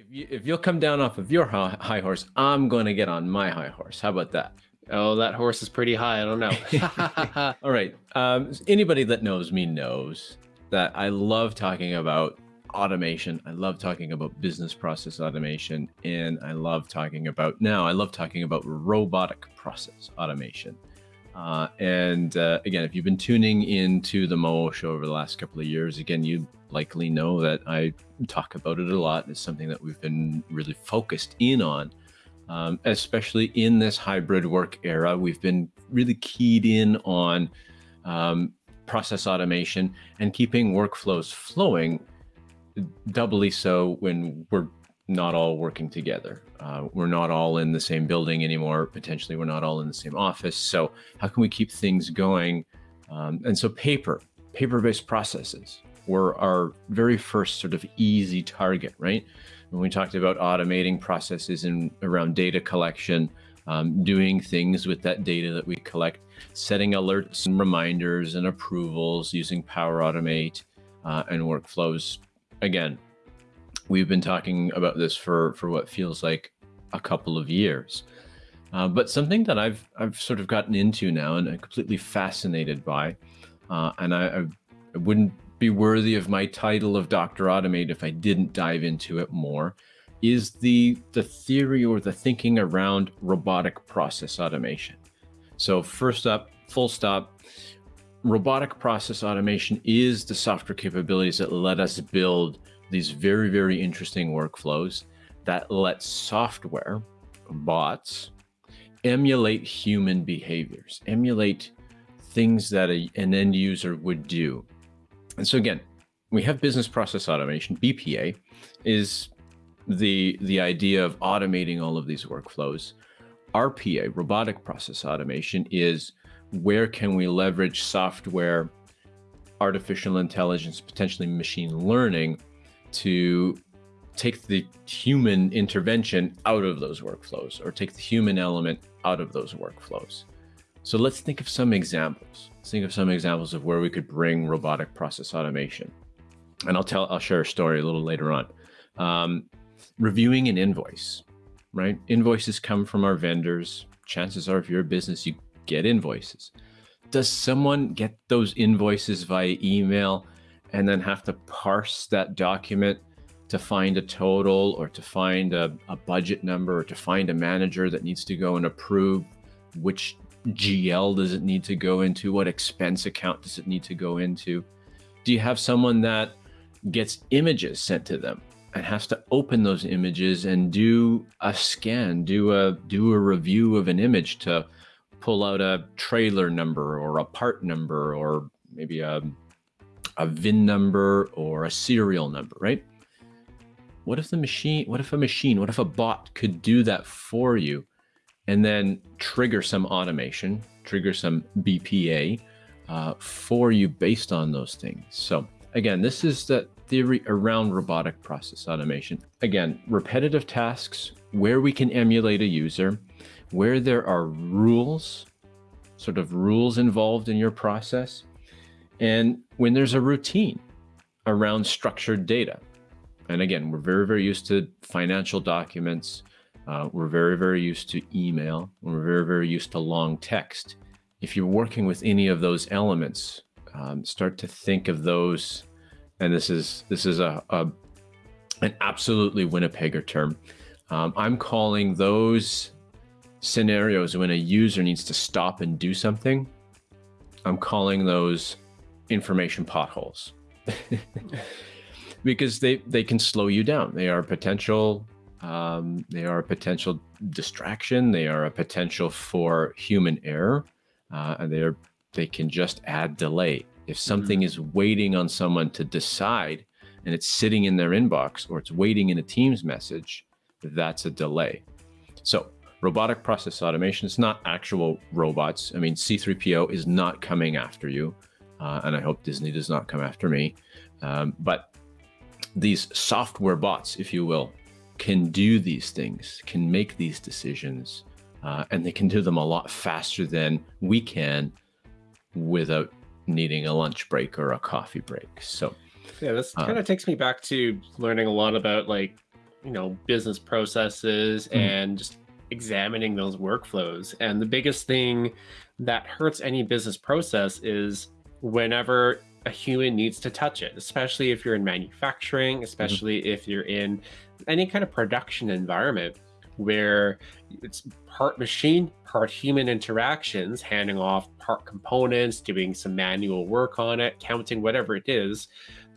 If, you, if you'll come down off of your high horse, I'm going to get on my high horse. How about that? Oh, that horse is pretty high. I don't know. All right. Um, anybody that knows me knows that I love talking about automation. I love talking about business process automation. And I love talking about now, I love talking about robotic process automation. Uh, and uh, again, if you've been tuning into the Moo show over the last couple of years, again, you likely know that I talk about it a lot. It's something that we've been really focused in on, um, especially in this hybrid work era. We've been really keyed in on um, process automation and keeping workflows flowing doubly so when we're not all working together. Uh, we're not all in the same building anymore. Potentially, we're not all in the same office. So, how can we keep things going? Um, and so, paper, paper based processes were our very first sort of easy target, right? When we talked about automating processes and around data collection, um, doing things with that data that we collect, setting alerts and reminders and approvals using Power Automate uh, and workflows. Again, we've been talking about this for for what feels like a couple of years. Uh, but something that I've I've sort of gotten into now and I'm completely fascinated by, uh, and I, I, wouldn't be worthy of my title of Doctor Automate if I didn't dive into it more, is the the theory or the thinking around robotic process automation. So first up, full stop. Robotic process automation is the software capabilities that let us build these very, very interesting workflows that let software, bots, emulate human behaviors, emulate things that a, an end user would do. And so again, we have business process automation, BPA is the the idea of automating all of these workflows. RPA, robotic process automation is where can we leverage software, artificial intelligence, potentially machine learning to take the human intervention out of those workflows or take the human element out of those workflows. So let's think of some examples. Let's think of some examples of where we could bring robotic process automation. And I'll tell, I'll share a story a little later on. Um, reviewing an invoice, right? Invoices come from our vendors. Chances are, if you're a business, you get invoices. Does someone get those invoices via email and then have to parse that document to find a total or to find a, a, budget number or to find a manager that needs to go and approve which GL does it need to go into? What expense account does it need to go into? Do you have someone that gets images sent to them and has to open those images and do a scan, do a do a review of an image to pull out a trailer number or a part number or maybe a a VIN number or a serial number, right? What if the machine, what if a machine, what if a bot could do that for you and then trigger some automation, trigger some BPA uh, for you based on those things? So again, this is the theory around robotic process automation. Again, repetitive tasks where we can emulate a user, where there are rules, sort of rules involved in your process, and when there's a routine around structured data. And again, we're very, very used to financial documents. Uh, we're very, very used to email. We're very, very used to long text. If you're working with any of those elements, um, start to think of those. And this is this is a, a an absolutely Winnipegger term. Um, I'm calling those scenarios when a user needs to stop and do something. I'm calling those information potholes because they they can slow you down. They are potential. Um, they are a potential distraction. They are a potential for human error, uh, and they are they can just add delay. If something mm -hmm. is waiting on someone to decide, and it's sitting in their inbox or it's waiting in a Teams message, that's a delay. So robotic process automation is not actual robots. I mean, C3PO is not coming after you uh, and I hope Disney does not come after me. Um, but these software bots, if you will, can do these things, can make these decisions, uh, and they can do them a lot faster than we can without needing a lunch break or a coffee break. So, yeah, this uh, kind of takes me back to learning a lot about like you know, business processes Mhm. and just examining those workflows. And the biggest thing that hurts any business process is whenever a human needs to touch it, especially if you're in manufacturing, especially if you're in any kind of production environment where it's part machine, part human interactions, handing off part components, doing some manual work on it, counting, whatever it is.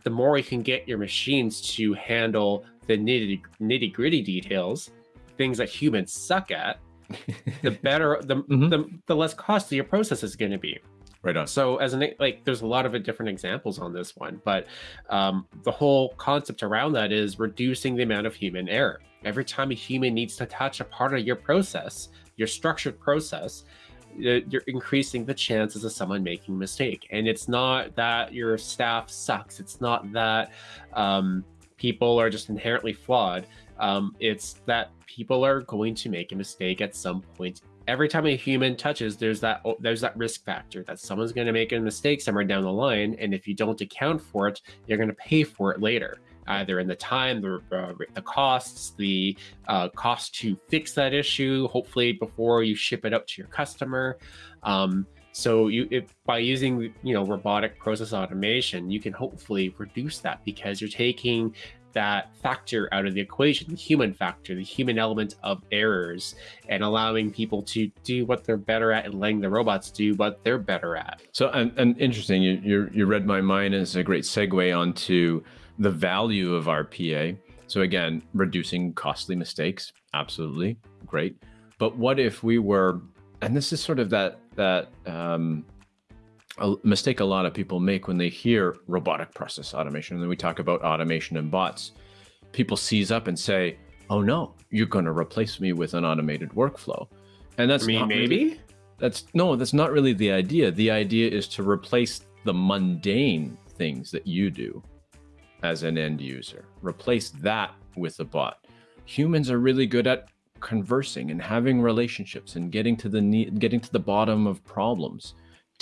The more you can get your machines to handle the nitty nitty gritty details, things that humans suck at, the better, the, Mhm. the, the less costly your process is going to be. Right on. So as an like, there's a lot of different examples on this one, but um, the whole concept around that is reducing the amount of human error. Every time a human needs to touch a part of your process, your structured process, you're increasing the chances of someone making a mistake. And it's not that your staff sucks. It's not that um, people are just inherently flawed. Um, it's that people are going to make a mistake at some point every time a human touches there's that there's that risk factor that someone's going to make a mistake somewhere down the line and if you don't account for it you're going to pay for it later either in the time the, uh, the costs the uh, cost to fix that issue hopefully before you ship it out to your customer. Um, so you if, by using you know robotic process automation you can hopefully reduce that because you're taking that factor out of the equation, the human factor, the human element of errors, and allowing people to do what they're better at and letting the robots do what they're better at. So, and, and interesting, you, you you read my mind as a great segue onto the value of RPA. So again, reducing costly mistakes, absolutely great. But what if we were, and this is sort of that that um, a mistake a lot of people make when they hear robotic process automation, and then we talk about automation and bots. People seize up and say, "Oh no, you're going to replace me with an automated workflow," and that's I mean, not really- maybe. that's no, that's not really the idea. The idea is to replace the mundane things that you do as an end user. Replace that with a bot. Humans are really good at conversing and having relationships and getting to the getting to the bottom of problems,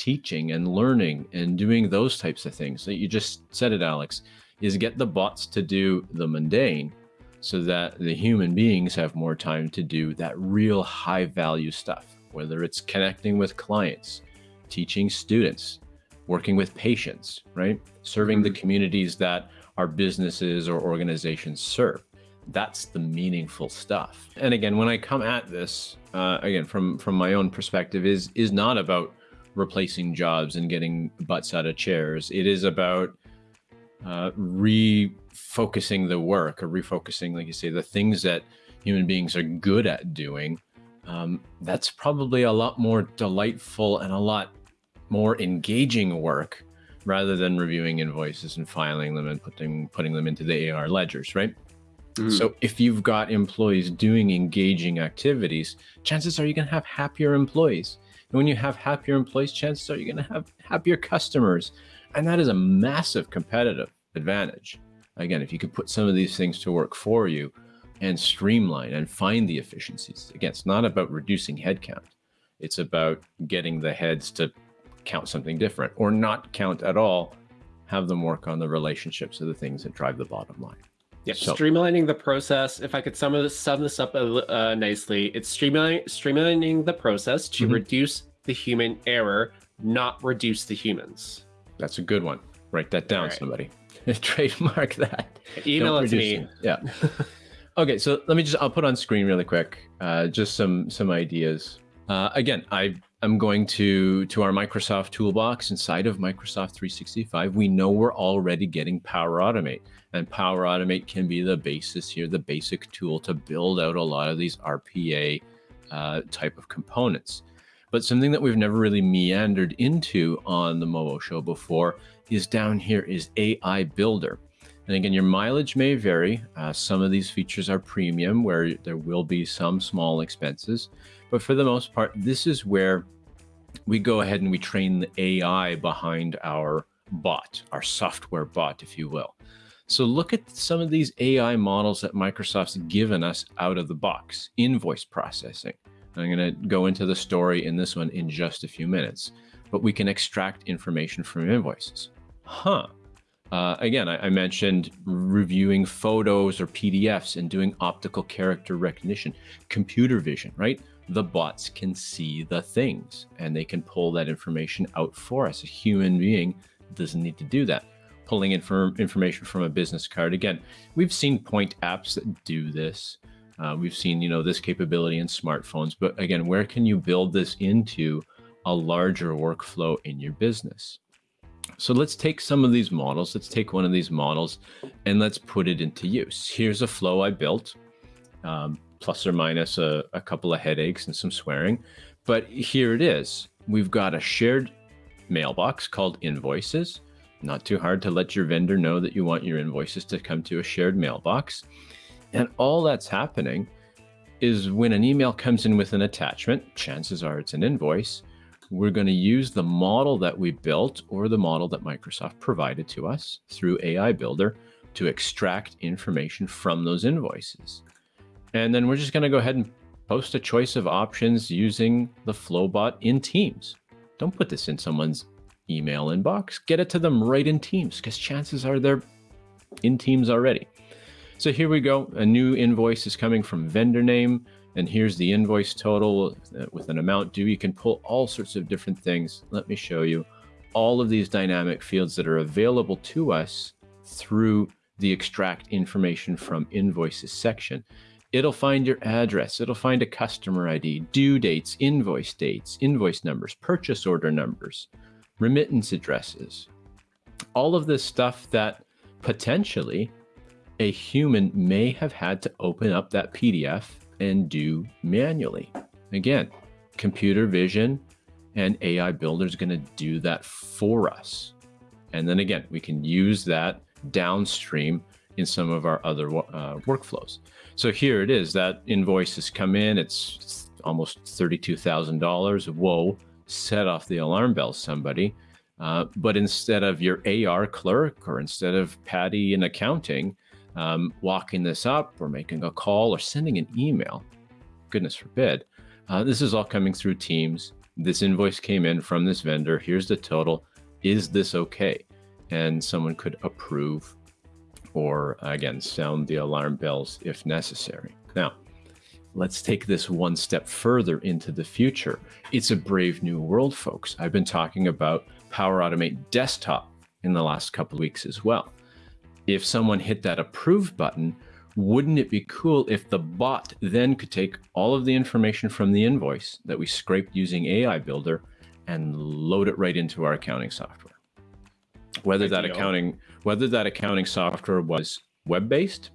teaching and learning and doing those types of things. That you just said it, Alex, is get the bots to do the mundane so that the human beings have more time to do that real high value stuff, whether it's connecting with clients, teaching students, working with patients, right? Serving the communities that our businesses or organizations serve. That's the meaningful stuff. And again, when I come at this, uh, again from from my own perspective, is is not about replacing jobs and getting butts out of chairs. It is about uh, refocusing the work or refocusing, like you say, the things that human beings are good at doing. Um, that's probably a lot more delightful and a lot more engaging work rather than reviewing invoices and filing them and putting putting them into the AR ledgers, right? Mhm. So if you've got employees doing engaging activities, chances are you're going to have happier employees. And when you have happier employees, chances are you're going to have happier customers. And that is a massive competitive advantage. Again, if you could put some of these things to work for you and streamline and find the efficiencies. Again, it's not about reducing headcount. It's about getting the heads to count something different or not count at all. Have them work on the relationships of the things that drive the bottom line. Yeah, So- streamlining the process. If I could sum this, sum this up uh, nicely, it's streamlining streamlining the process to Mhm. reduce the human error, not reduce the humans. That's a good one. Write that down, Alright. somebody. Trademark that. Email Don't it to me. it. Yeah. okay, so let me just I'll put on screen really quick, uh, just some some ideas. Uh, again, I am going to to our Microsoft toolbox inside of Microsoft 365. We know we're already getting Power Automate, and Power Automate can be the basis here, the basic tool to build out a lot of these RPA uh, type of components. But something that we've never really meandered into on the Movo show before is down here is AI Builder. And again, your mileage may vary. Uh, some of these features are premium, where there will be some small expenses. But for the most part, this is where we go ahead and we train the AI behind our bot, our software bot, if you will. So look at some of these AI models that Microsoft's given us out of the box. Invoice processing. I'm going to go into the story in this one in just a few minutes, but we can extract information from invoices. Huh. Uh, again, I, I, mentioned reviewing photos or PDFs and doing optical character recognition, computer vision, right? The bots can see the things and they can pull that information out for us. A human being doesn't need to do that. Pulling inform information from a business card. Again, we've seen point apps that do this. Uh, we've seen, you know, this capability in smartphones, but again, where can you build this into a larger workflow in your business? So let's take some of these models. Let's take one of these models and let's put it into use. Here's a flow I built, um, plus or minus a, a couple of headaches and some swearing. But here it is. We've got a shared mailbox called invoices. Not too hard to let your vendor know that you want your invoices to come to a shared mailbox. And all that's happening is when an email comes in with an attachment, chances are it's an invoice, we're going to use the model that we built or the model that Microsoft provided to us through AI Builder to extract information from those invoices. And then we're just going to go ahead and post a choice of options using the Flowbot in Teams. Don't put this in someone's email inbox. Get it to them right in Teams because chances are they're in Teams already. So here we go. A new invoice is coming from vendor name and here's the invoice total uh, with an amount due. You can pull all sorts of different things. Let me show you all of these dynamic fields that are available to us through the extract information from invoices section. It'll find your address. It'll find a customer ID, due dates, invoice dates, invoice numbers, purchase order numbers, remittance addresses, all of this stuff that potentially a human may have had to open up that PDF and do manually. Again, computer vision and AI Builder is going to do that for us. And then again, we can use that downstream in some of our other uh, workflows. So here it is, that invoice has come in, it's almost $32,000. Whoa, set off the alarm bells, somebody. Uh, but instead of your AR clerk or instead of Patty in accounting, um, walking this up or making a call or sending an email, goodness forbid. Uh, this is all coming through Teams. This invoice came in from this vendor. Here's the total. Is this okay? And someone could approve or, again, sound the alarm bells if necessary. Now, let's take this one step further into the future. It's a brave new world, folks. I've been talking about Power Automate Desktop in the last couple weeks as well if someone hit that approve button, wouldn't it be cool if the bot then could take all of the information from the invoice that we scraped using AI Builder and load it right into our accounting software? Whether that accounting whether that accounting software was web-based,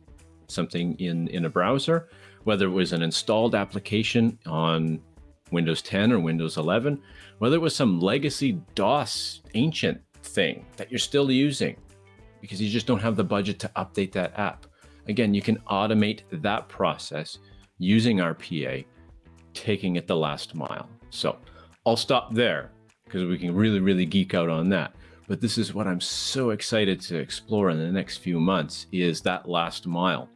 something in in a browser, whether it was an installed application on Windows 10 or Windows 11, whether it was some legacy DOS ancient thing that you're still using, because you just don't have the budget to update that app. Again, you can automate that process using RPA, taking it the last mile. So I'll stop there because we can really, really geek out on that. But this is what I'm so excited to explore in the next few months is that last mile.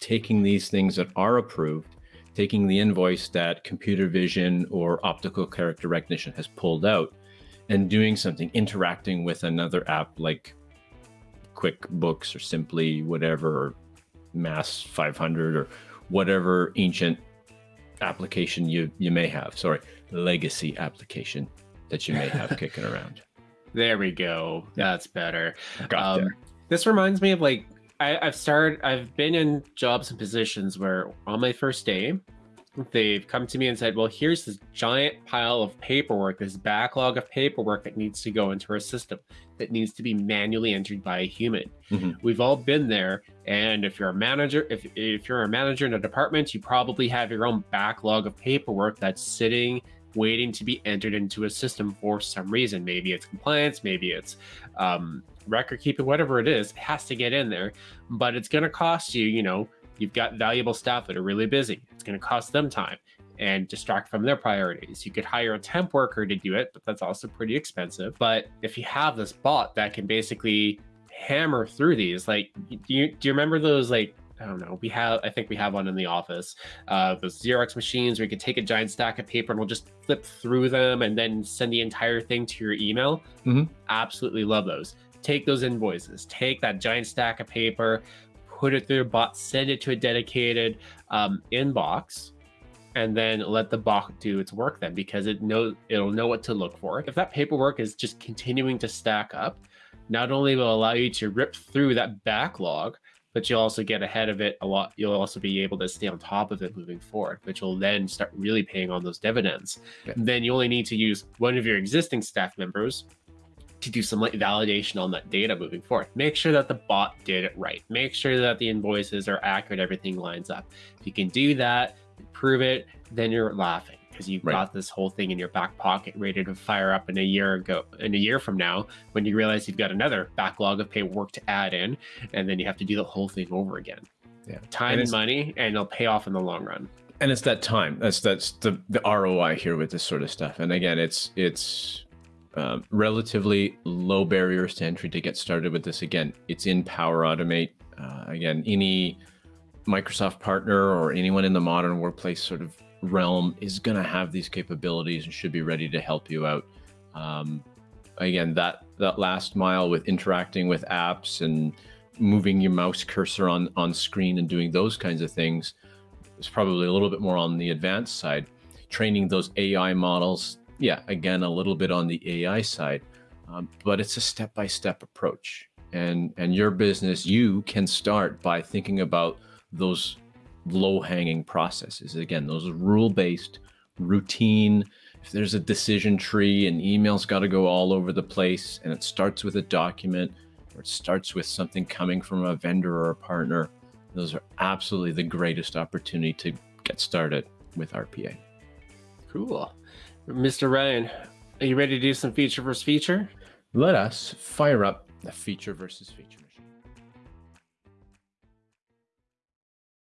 Taking these things that are approved, taking the invoice that computer vision or optical character recognition has pulled out and doing something, interacting with another app like QuickBooks or simply whatever, or MAS 500 or whatever ancient application you, you may have. Sorry, legacy application that you may have kicking around. There we go. That's better. Got Um, this reminds me of like I, I've started. I've been in jobs and positions where on my first day, they've come to me and said, well, here's this giant pile of paperwork, this backlog of paperwork that needs to go into our system that needs to be manually entered by a human. Mm-hmm. We've all been there. And if you're a manager, if, if you're a manager in a department, you probably have your own backlog of paperwork that's sitting waiting to be entered into a system for some reason. Maybe it's compliance, maybe it's um, record keeping, whatever it is, it has to get in there. But it's going to cost you, you know, You've got valuable staff that are really busy. It's going to cost them time and distract from their priorities. You could hire a temp worker to do it, but that's also pretty expensive. But if you have this bot that can basically hammer through these, like, do you, do you remember those like I don't know. We have, I think we have one in the office. Uh, those Xerox machines where you could take a giant stack of paper and we'll just flip through them and then send the entire thing to your email. Mm-hmm. Absolutely love those. take those invoices, take that giant stack of paper, put it through a bot, send it to a dedicated um, inbox, and then let the bot do its work then because it know it'll know what to look for. If that paperwork is just continuing to stack up, not only will allow you to rip through that backlog, but you'll also get ahead of it a lot. You'll also be able to stay on top of it moving forward, which will then start really paying on those dividends. Yeah. Then you only need to use one of your existing staff members to do some like validation on that data moving forward. Make sure that the bot did it right. Make sure that the invoices are accurate, everything lines up. If you can do that, prove it, then you're laughing because you've right. got this whole thing in your back pocket ready to fire up in a year ago in a year from now when you realize you've got another backlog of paperwork to add in and then you have to do the whole thing over again. Yeah. Time and, and money and it'll pay off in the long run. And it's that time. That's that's the, the ROI here with this sort of stuff. And again, it's it's um, relatively low barriers to entry to get started with this. Again, it's in Power Automate. Uh, again, any Microsoft partner or anyone in the modern workplace sort of realm is going to have these capabilities and should be ready to help you out. Um, again, that that last mile with interacting with apps and moving your mouse cursor on on screen and doing those kinds of things is probably a little bit more on the advanced side. Training those AI models yeah, again, a little bit on the AI side, um, but it's a step-by-step approach. And, and your business, you can start by thinking about those low-hanging processes. Again, those rule-based, routine, if there's a decision tree and emails got to go all over the place and it starts with a document or it starts with something coming from a vendor or a partner, those are absolutely the greatest opportunity to get started with RPA. Cool. Mr. Ryan, are you ready to do some feature versus feature? Let us fire up the feature versus feature.